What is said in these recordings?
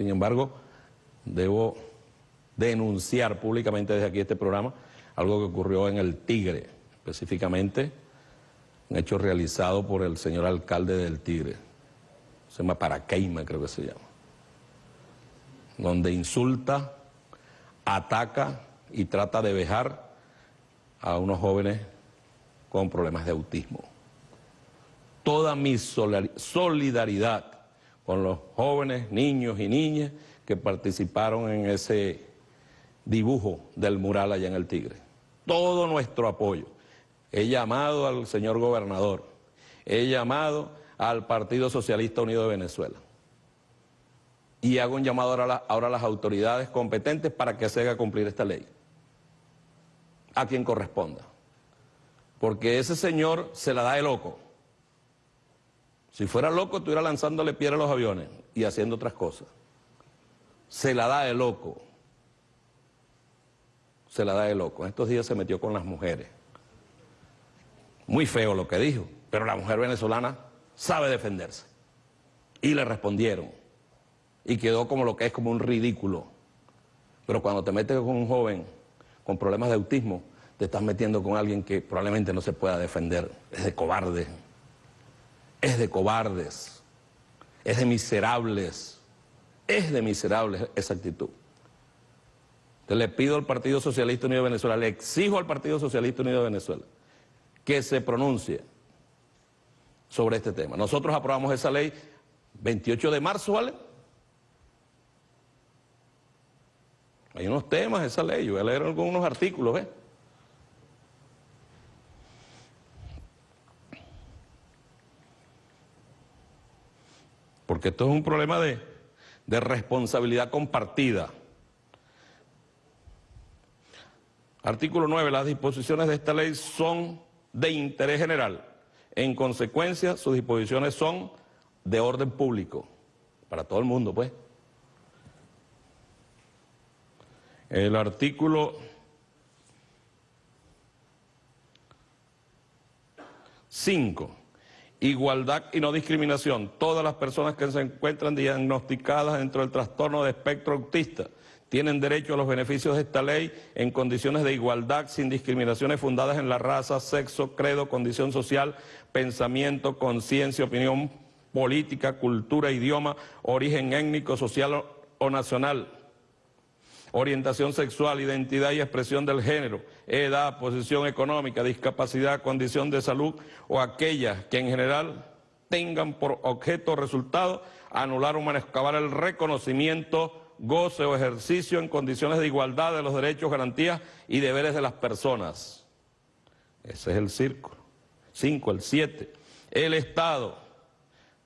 Sin embargo, debo denunciar públicamente desde aquí este programa algo que ocurrió en el Tigre, específicamente un hecho realizado por el señor alcalde del Tigre, se llama Paraqueima creo que se llama, donde insulta, ataca y trata de vejar a unos jóvenes con problemas de autismo. Toda mi solidaridad con los jóvenes, niños y niñas que participaron en ese dibujo del mural allá en el Tigre. Todo nuestro apoyo. He llamado al señor gobernador, he llamado al Partido Socialista Unido de Venezuela y hago un llamado ahora a, las autoridades competentes para que se haga cumplir esta ley, a quien corresponda. Porque ese señor se la da de loco. Si fuera loco, estuviera lanzándole piedra a los aviones y haciendo otras cosas. Se la da de loco. Se la da de loco. En estos días se metió con las mujeres. Muy feo lo que dijo, pero la mujer venezolana sabe defenderse. Y le respondieron. Y quedó como lo que es como un ridículo. Pero cuando te metes con un joven con problemas de autismo, te estás metiendo con alguien que probablemente no se pueda defender. Es de cobarde. Es de cobardes. Es de miserables. Es de miserables esa actitud. Entonces le pido al Partido Socialista Unido de Venezuela, le exijo al Partido Socialista Unido de Venezuela que se pronuncie sobre este tema. Nosotros aprobamos esa ley 28 de marzo, ¿vale? Hay unos temas esa ley, yo voy a leer algunos artículos, ¿ves? Porque esto es un problema de, de responsabilidad compartida. Artículo 9. Las disposiciones de esta ley son de interés general. En consecuencia, sus disposiciones son de orden público, para todo el mundo, pues. El artículo 5. Igualdad y no discriminación. Todas las personas que se encuentran diagnosticadas dentro del trastorno de espectro autista tienen derecho a los beneficios de esta ley en condiciones de igualdad, sin discriminaciones fundadas en la raza, sexo, credo, condición social, pensamiento, conciencia, opinión política, cultura, idioma, origen étnico, social o nacional, orientación sexual, identidad y expresión del género, edad, posición económica, discapacidad, condición de salud o aquellas que en general tengan por objeto o resultado anular o menoscabar el reconocimiento goce o ejercicio en condiciones de igualdad de los derechos, garantías y deberes de las personas. Ese es el círculo. Cinco, el siete. El Estado,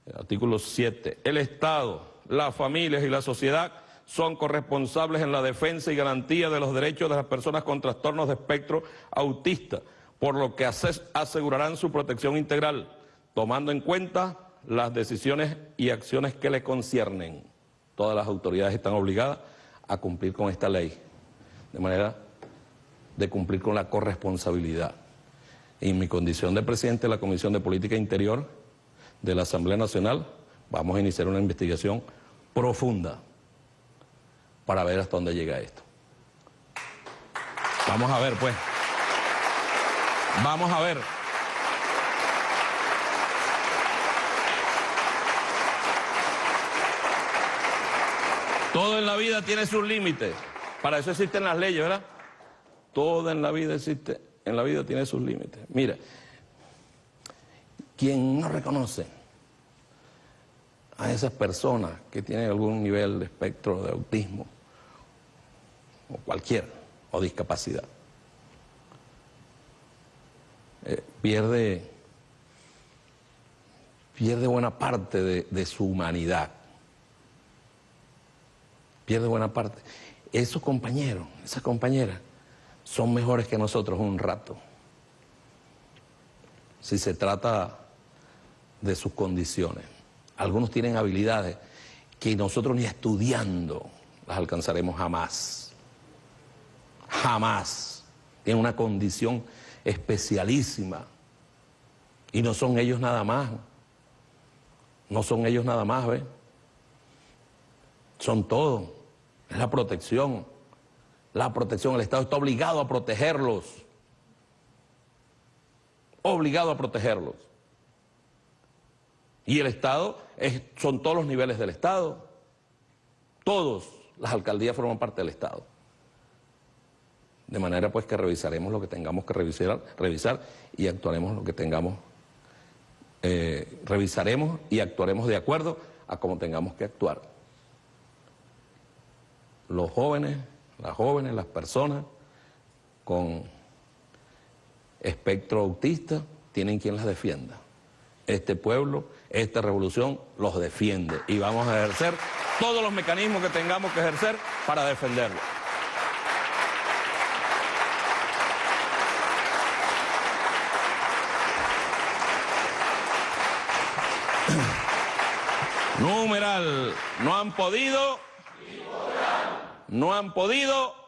el artículo 7, el Estado, las familias y la sociedad son corresponsables en la defensa y garantía de los derechos de las personas con trastornos de espectro autista, por lo que asegurarán su protección integral, tomando en cuenta las decisiones y acciones que le conciernen todas las autoridades están obligadas a cumplir con esta ley, de manera de cumplir con la corresponsabilidad. En mi condición de presidente de la Comisión de Política Interior de la Asamblea Nacional, vamos a iniciar una investigación profunda para ver hasta dónde llega esto. Vamos a ver, pues. Vamos a ver. Todo en la vida tiene sus límites. Para eso existen las leyes, ¿verdad? Todo en la vida existe, en la vida tiene sus límites. Mira, quien no reconoce a esas personas que tienen algún nivel de espectro de autismo, o cualquier, o discapacidad, eh, pierde, pierde buena parte de su humanidad pierde buena parte. Esos compañeros, esas compañeras, son mejores que nosotros un rato. Si se trata de sus condiciones. Algunos tienen habilidades que nosotros ni estudiando las alcanzaremos jamás. Jamás. Tienen una condición especialísima. Y no son ellos nada más. No son ellos nada más, ¿ves? son todo. Es la protección. La protección. El Estado está obligado a protegerlos. Obligado a protegerlos. Y el Estado es, son todos los niveles del Estado. Todos las alcaldías forman parte del Estado. De manera pues que revisaremos lo que tengamos que revisar, revisar y actuaremos lo que tengamos, eh, revisaremos y actuaremos de acuerdo a cómo tengamos que actuar. Los jóvenes, las jóvenes, las personas con espectro autista tienen quien las defienda. Este pueblo, esta revolución los defiende y vamos a ejercer todos los mecanismos que tengamos que ejercer para defenderlo. Numeral, no han podido, no han podido